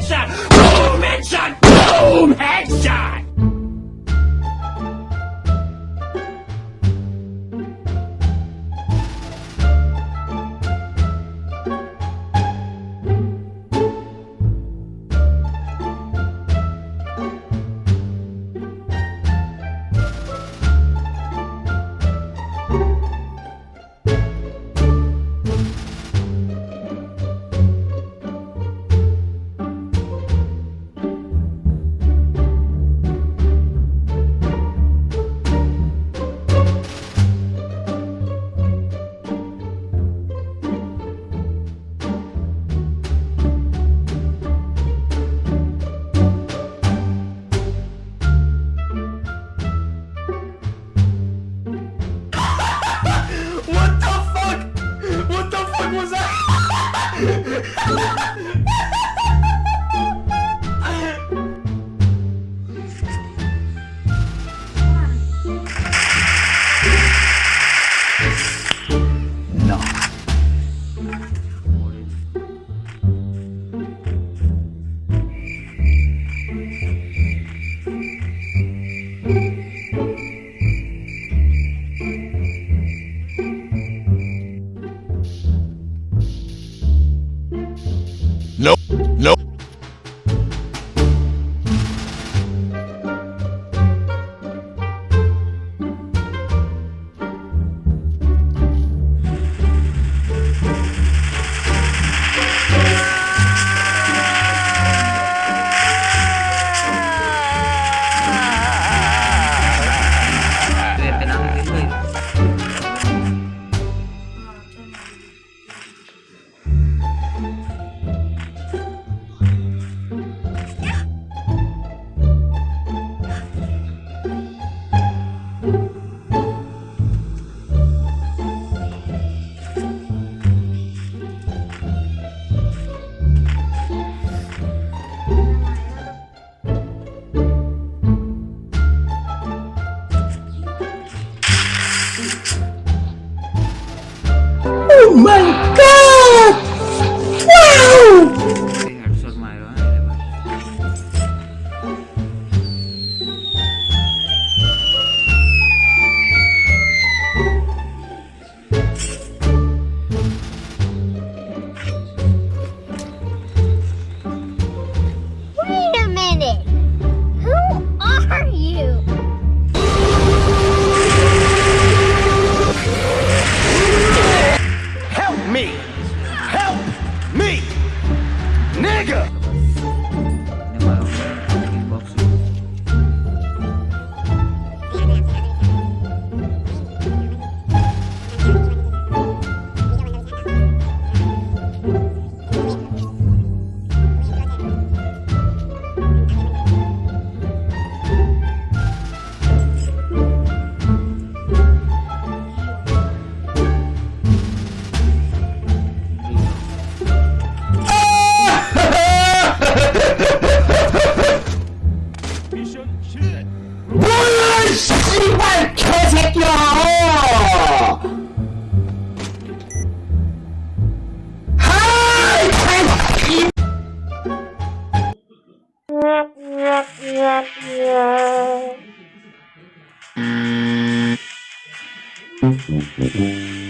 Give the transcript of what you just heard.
headshot! Boom, headshot! Boom, headshot! Ha ha ha! Oh my god! 씨발, 개새끼야! 하이, 개새끼! Yeah.